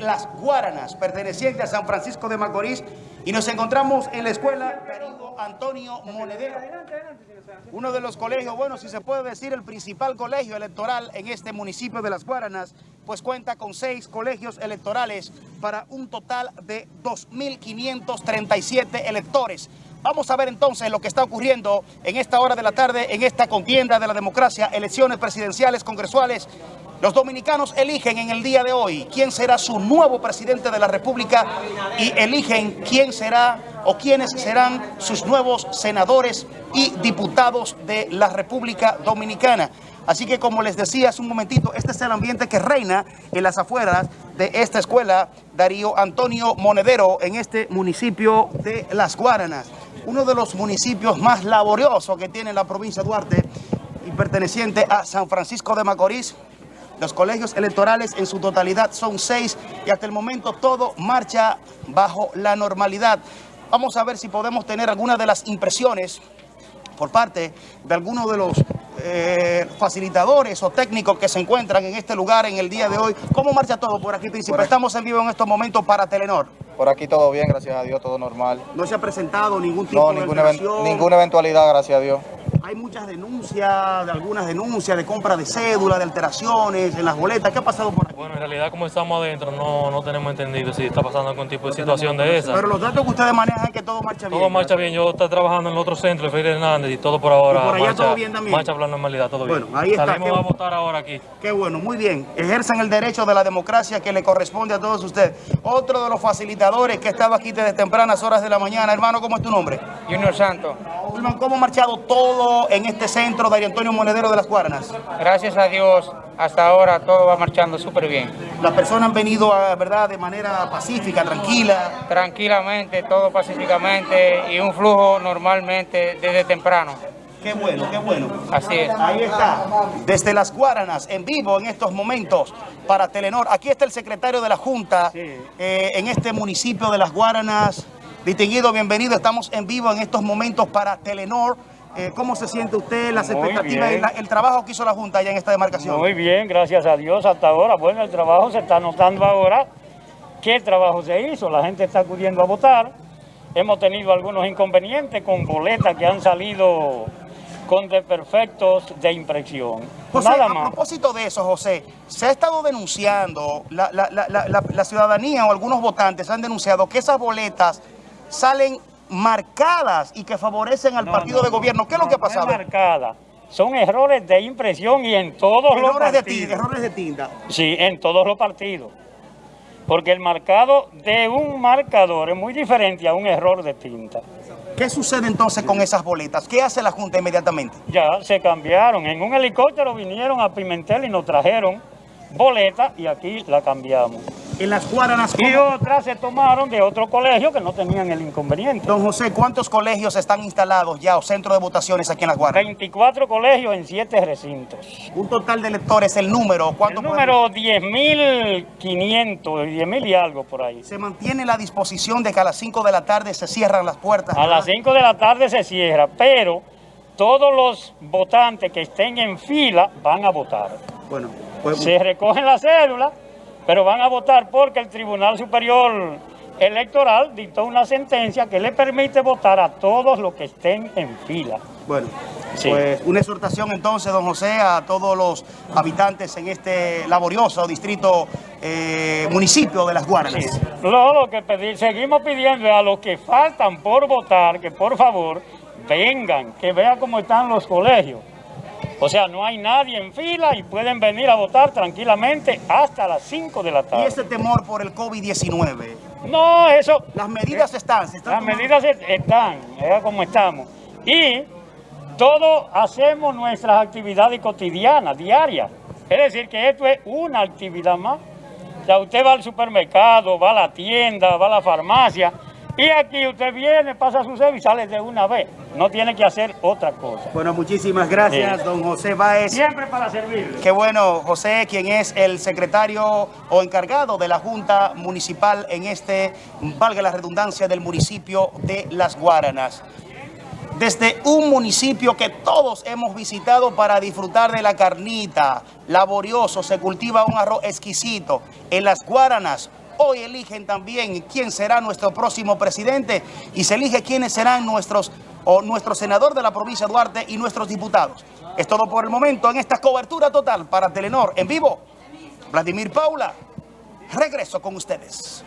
Las Guaranas, perteneciente a San Francisco de Macorís, y nos encontramos en la escuela Antonio Monedero. Uno de los colegios, bueno, si se puede decir, el principal colegio electoral en este municipio de Las Guaranas, pues cuenta con seis colegios electorales para un total de 2.537 electores. Vamos a ver entonces lo que está ocurriendo en esta hora de la tarde, en esta contienda de la democracia, elecciones presidenciales, congresuales. Los dominicanos eligen en el día de hoy quién será su nuevo presidente de la República y eligen quién será o quiénes serán sus nuevos senadores y diputados de la República Dominicana. Así que como les decía hace un momentito, este es el ambiente que reina en las afueras de esta escuela Darío Antonio Monedero en este municipio de Las Guaranas uno de los municipios más laboriosos que tiene la provincia de Duarte y perteneciente a San Francisco de Macorís. Los colegios electorales en su totalidad son seis y hasta el momento todo marcha bajo la normalidad. Vamos a ver si podemos tener algunas de las impresiones por parte de algunos de los eh, facilitadores o técnicos que se encuentran en este lugar en el día de hoy. ¿Cómo marcha todo por aquí, Príncipe? Estamos en vivo en estos momentos para Telenor. Por aquí todo bien, gracias a Dios, todo normal. ¿No se ha presentado ningún tipo de ninguna, ninguna eventualidad, gracias a Dios. Hay muchas denuncias, de algunas denuncias de compra de cédula, de alteraciones en las boletas. ¿Qué ha pasado por aquí? Bueno, en realidad como estamos adentro no, no tenemos entendido si está pasando algún tipo de situación de esa. Pero los datos que ustedes manejan es que todo marcha bien. Todo marcha bien. Yo estoy trabajando en el otro centro, el Freire Hernández, y todo por ahora por allá marcha, todo bien también. marcha por la normalidad, todo bueno, bien. Ahí está. Salimos a votar ahora aquí. Qué bueno, muy bien. Ejercen el derecho de la democracia que le corresponde a todos ustedes. Otro de los facilitadores que estaba aquí desde tempranas horas de la mañana. Hermano, ¿cómo es tu nombre? Junior Santos. ¿Cómo ha marchado todo en este centro de Antonio Monedero de las Guaranas? Gracias a Dios, hasta ahora todo va marchando súper bien. Las personas han venido, ¿verdad?, de manera pacífica, tranquila. Tranquilamente, todo pacíficamente y un flujo normalmente desde temprano. Qué bueno, qué bueno. Así es. Ahí está, desde Las Guaranas, en vivo en estos momentos para Telenor. Aquí está el secretario de la Junta eh, en este municipio de Las Guaranas. Distinguido, bienvenido. Estamos en vivo en estos momentos para Telenor. Eh, ¿Cómo se siente usted, las expectativas y el trabajo que hizo la Junta allá en esta demarcación? Muy bien, gracias a Dios hasta ahora. Bueno, el trabajo se está notando ahora. ¿Qué trabajo se hizo? La gente está acudiendo a votar. Hemos tenido algunos inconvenientes con boletas que han salido con desperfectos de impresión. Nada más. A propósito de eso, José, se ha estado denunciando, la, la ciudadanía o algunos votantes han denunciado que esas boletas salen marcadas y que favorecen al partido de gobierno. ¿Qué es lo que ha pasado? Marcada. Son errores de impresión y en todos los partidos. De errores de tinta. Sí, en todos los partidos. Porque el marcado de un marcador es muy diferente a un error de tinta. ¿Qué sucede entonces con esas boletas? ¿Qué hace la Junta inmediatamente? Ya se cambiaron. En un helicóptero vinieron a Pimentel y nos trajeron boletas y aquí la cambiamos en las Guaranas. Y otras se tomaron de otro colegio que no tenían el inconveniente. Don José, ¿cuántos colegios están instalados ya o centros de votaciones aquí en las Guaranas? 24 colegios en 7 recintos. Un total de electores, el número, ¿cuánto? El número 10.500, 10.000 y algo por ahí. ¿Se mantiene la disposición de que a las 5 de la tarde se cierran las puertas? A las 5 de la tarde se cierra, pero todos los votantes que estén en fila van a votar. Bueno, pues... Se recogen las cédulas pero van a votar porque el Tribunal Superior Electoral dictó una sentencia que le permite votar a todos los que estén en fila. Bueno, pues una exhortación entonces, don José, a todos los habitantes en este laborioso distrito, eh, municipio de Las Guaranas. lo que pedir, seguimos pidiendo a los que faltan por votar que por favor vengan, que vean cómo están los colegios. O sea, no hay nadie en fila y pueden venir a votar tranquilamente hasta las 5 de la tarde. ¿Y ese temor por el COVID-19? No, eso... Las medidas están. las medidas están, es como estamos. Y todos hacemos nuestras actividades cotidianas, diarias. Es decir, que esto es una actividad más. O sea, usted va al supermercado, va a la tienda, va a la farmacia y aquí usted viene, pasa su servicio y sale de una vez. No tiene que hacer otra cosa. Bueno, muchísimas gracias, don José Báez. Siempre para servirle. Qué bueno, José, quien es el secretario o encargado de la Junta Municipal en este, valga la redundancia, del municipio de Las Guaranas. Desde un municipio que todos hemos visitado para disfrutar de la carnita, laborioso, se cultiva un arroz exquisito. En Las Guaranas, Hoy eligen también quién será nuestro próximo presidente y se elige quiénes serán nuestros o nuestro senador de la provincia de Duarte y nuestros diputados. Es todo por el momento en esta cobertura total para Telenor en vivo. Vladimir Paula, regreso con ustedes.